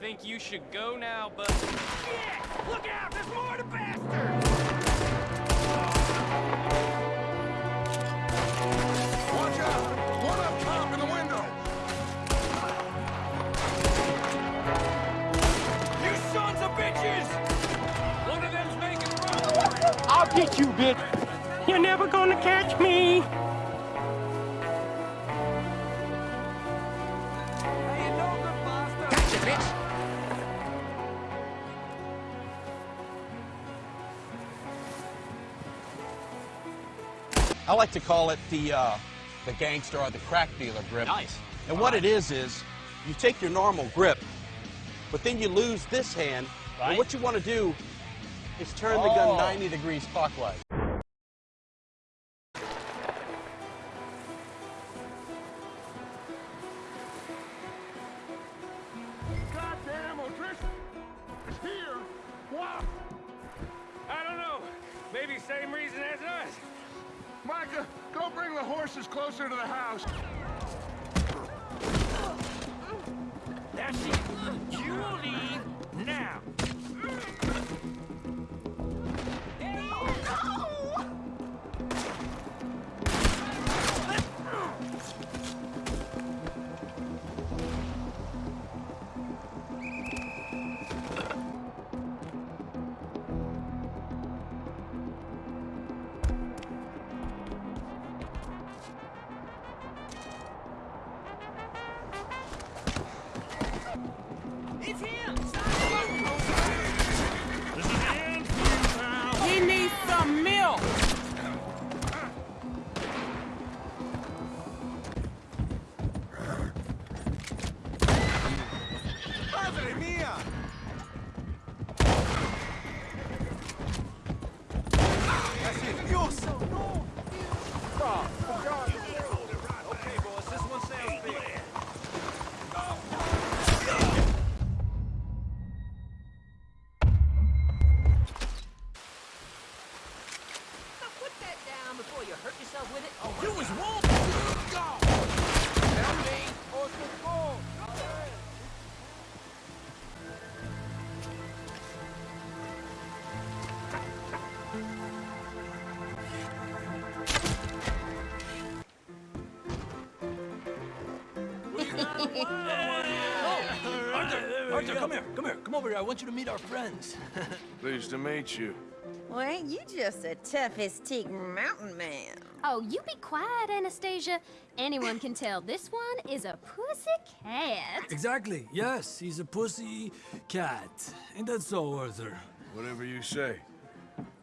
think you should go now, but... Shit! Look out! There's more to bastard! Watch out! One up top in the window! You sons of bitches! One of them's making room! I'll get you, bitch. You're never gonna catch me. I like to call it the uh, the gangster or the crack dealer grip. Nice. And what it is is, you take your normal grip, but then you lose this hand. Right. And what you want to do is turn the Oh. gun 90 degrees clockwise. House. That's it. You leave Arthur! Arthur, come here! Come here! Come over here. I want you to meet our friends. Pleased to meet you. Well, ain't you just a toughest teak mountain man? Oh, you be quiet, Anastasia. Anyone can tell this one is a pussy cat. Exactly. Yes, he's a pussy cat. Ain't that so, Arthur? Whatever you say.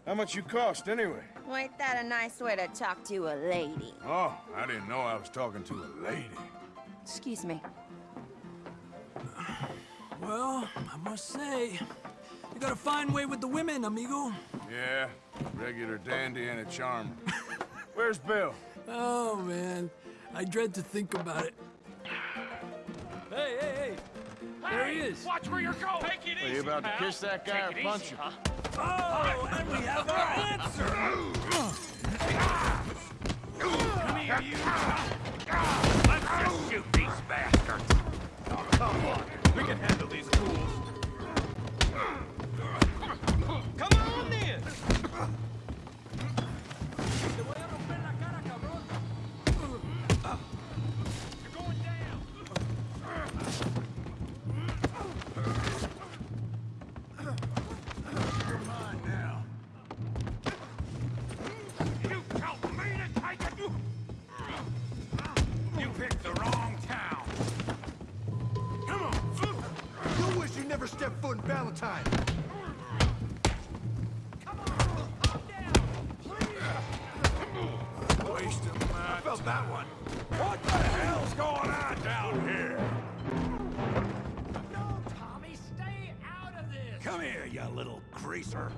How much you cost, anyway? Well, ain't that a nice way to talk to a lady? Oh, I didn't know I was talking to a lady. Excuse me. Well, I must say, you got a fine way with the women, amigo. Yeah, regular dandy and a charmer. Where's Bill? Oh, man. I dread to think about it. Hey, hey, hey! There he is. Watch where you're going! Take it Are you about to kiss that guy or punch him? Oh, and we have our answer! Come here, you! Let's just shoot these bastards! Oh, come on! We can handle these fools! Never stepped foot in Valentine. Waste of my I felt that one. What the hell's going on down here? No, Tommy, stay out of this. Come here, you little greaser.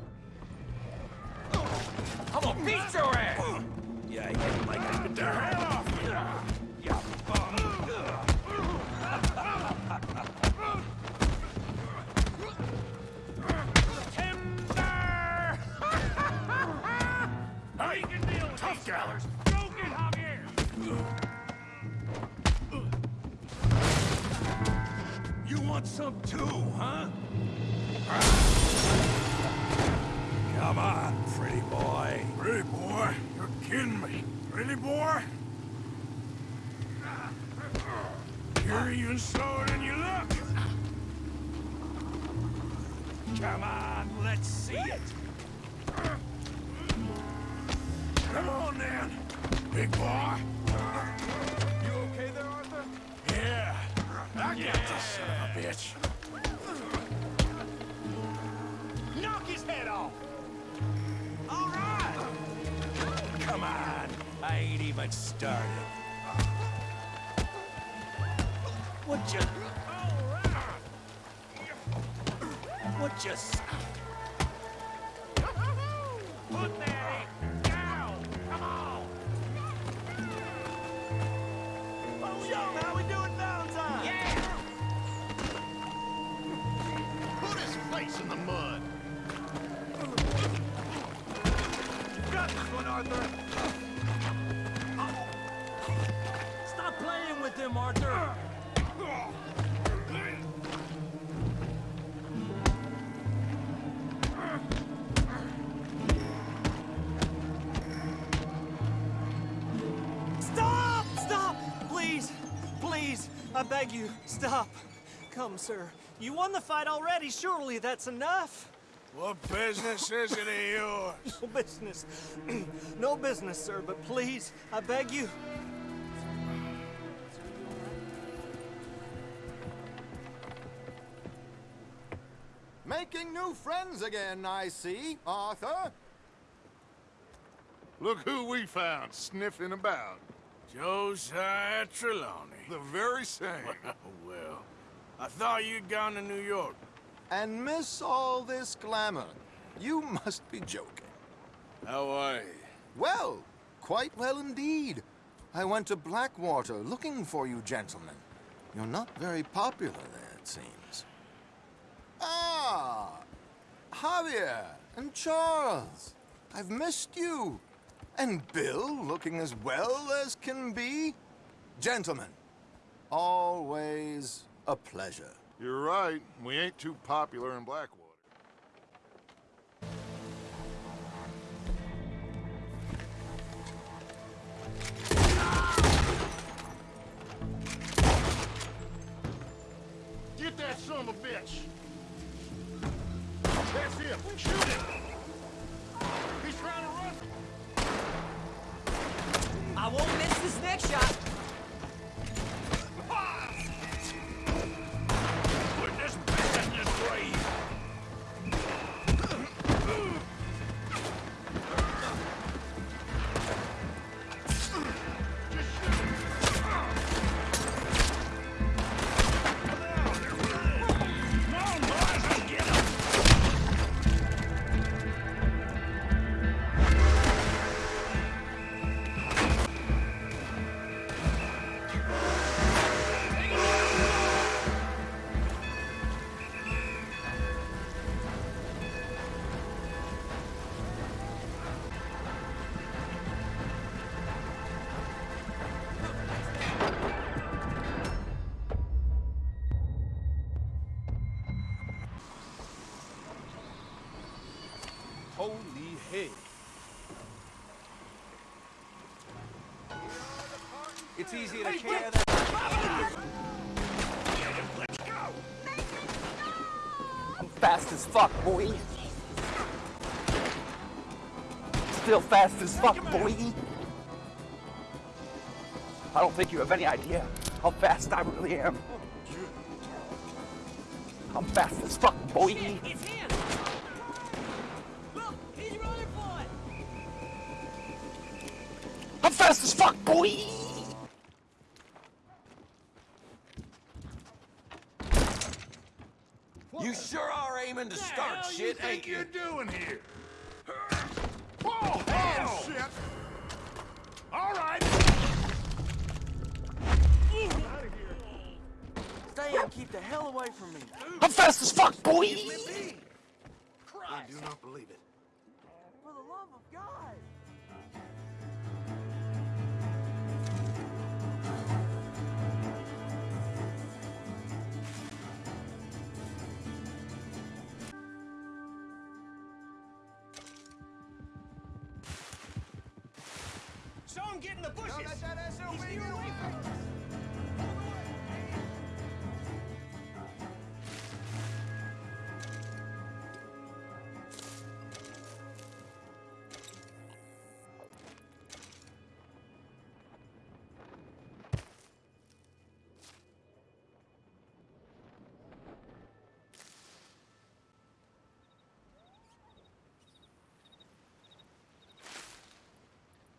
I'm gonna beat your ass. Yeah, you like I You want some too, huh? Come on, pretty boy. Pretty boy? You're kidding me. Pretty boy? You're even slower than you look. Come on, let's see it. Come on, then. Big boy. You okay there, Arthur? Yeah. I got this son of a bitch. Knock his head off! All right! Come on. I ain't even started. What you... What you... in the mud! You got this one, Arthur! Stop playing with him, Arthur. Stop! Stop! Please! Please! I beg you, stop! Come, sir. You won the fight already. Surely that's enough. What business is it of yours? No business. no business, sir, but please, I beg you. Making new friends again, I see, Arthur. Look who we found sniffing about. Josiah Trelawney. The very same. well, I thought you'd gone to New York. And miss all this glamour. You must be joking. How are you? Well, quite well indeed. I went to Blackwater looking for you gentlemen. You're not very popular there, it seems. Ah! Javier and Charles. I've missed you. And Bill looking as well as can be. Gentlemen, always a pleasure. You're right. We ain't too popular in Blackwater. Get that son of a bitch! It's easy to carry that. Fast as fuck, boy. Still fast as fuck, boy. I don't think you have any idea how fast I really am. I'm fast as fuck, boy. It's him! Look, he's running for it! I'm fast as fuck, boy. You sure are aiming to start hell shit, you think ain't you? you're doing here? Whoa, oh, shit! All right. Stay and keep the hell away from me. I'm fast as fuck, boy. I do not believe it. For the love of God. The bushes! Don't let that SOB He's near away from us!